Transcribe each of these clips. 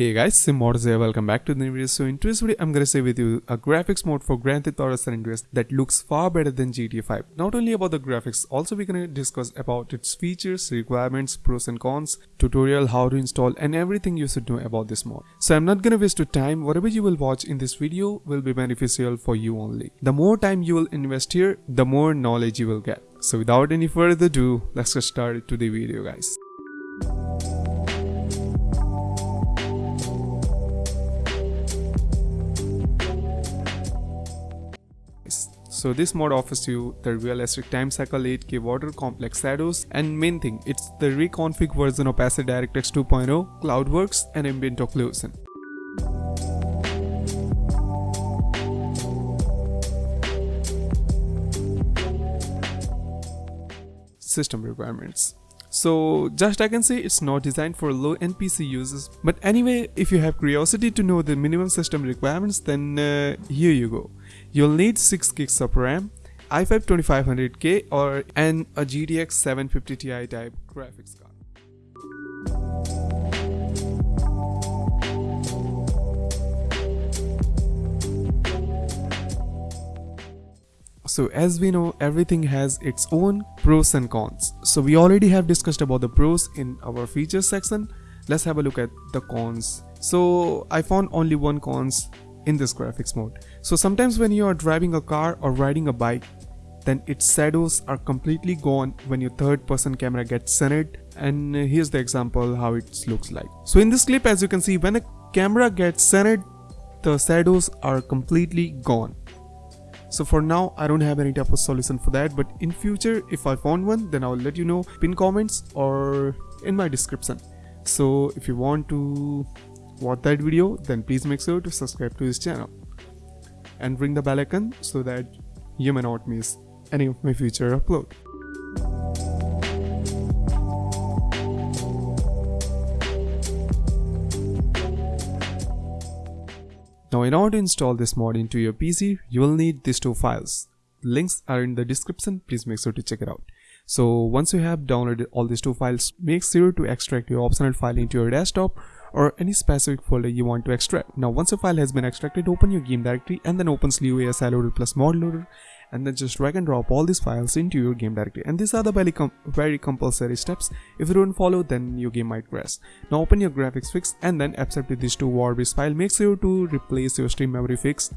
Hey guys, Simmodz here, welcome back to the new video. So in today's video, I'm gonna share with you a graphics mode for Grand Theft Auto San Andreas that looks far better than GTA 5. Not only about the graphics, also we're gonna discuss about its features, requirements, pros and cons, tutorial, how to install and everything you should know about this mod. So I'm not gonna waste your time, whatever you will watch in this video will be beneficial for you only. The more time you will invest here, the more knowledge you will get. So without any further ado, let's get started to the video guys. So this mod offers you the realistic time cycle 8k water complex shadows and main thing it's the reconfig version of SA DirectX 2.0, Cloudworks and ambient occlusion. System requirements so just I can say it's not designed for low NPC users. But anyway, if you have curiosity to know the minimum system requirements, then uh, here you go. You'll need 6 gigs of RAM, i5 2500K or an a GTX 750 Ti type graphics card. So as we know everything has its own pros and cons. So we already have discussed about the pros in our features section. Let's have a look at the cons. So I found only one cons in this graphics mode. So sometimes when you are driving a car or riding a bike then its shadows are completely gone when your third person camera gets centered and here's the example how it looks like. So in this clip as you can see when a camera gets centered the shadows are completely gone so for now i don't have any type of solution for that but in future if i found one then i'll let you know pin comments or in my description. So if you want to watch that video then please make sure to subscribe to this channel and ring the bell icon so that you may not miss any of my future upload Now in order to install this mod into your PC, you will need these two files. links are in the description, please make sure to check it out. So once you have downloaded all these two files, make sure to extract your optional file into your desktop or any specific folder you want to extract. Now once your file has been extracted, open your game directory and then open slew ASI loader plus mod loader and then just drag and drop all these files into your game directory. And these are the very, com very compulsory steps. If you don't follow then your game might crash. Now open your graphics fix and then accept these two warbase file make sure to replace your stream memory fix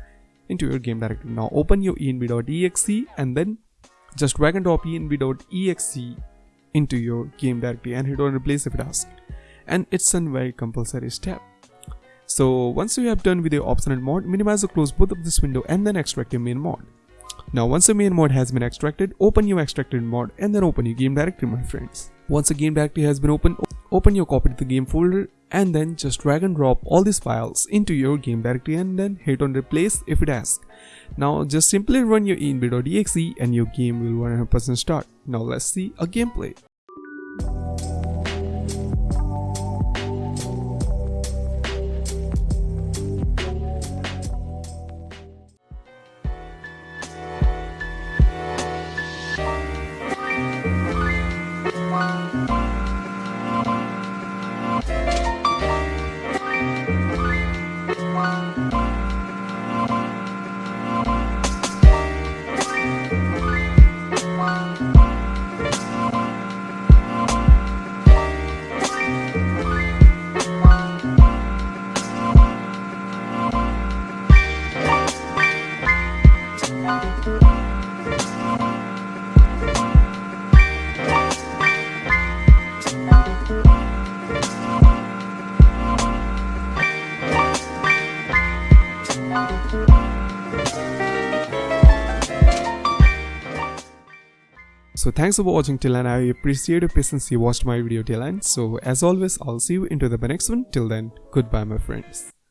into your game directory. Now open your env.exe and then just drag and drop env.exe into your game directory and hit on replace if it asks. And it's a very compulsory step. So once you have done with your optional mod minimize or close both of this window and then extract your main mod now once the main mod has been extracted, open your extracted mod and then open your game directory my friends. Once the game directory has been opened, open your copy to the game folder and then just drag and drop all these files into your game directory and then hit on replace if it asks. Now just simply run your env.exe and your game will 100% start. Now let's see a gameplay. So thanks for watching till and I appreciate your patience you watched my video till end. So as always I'll see you into the next one. Till then goodbye my friends.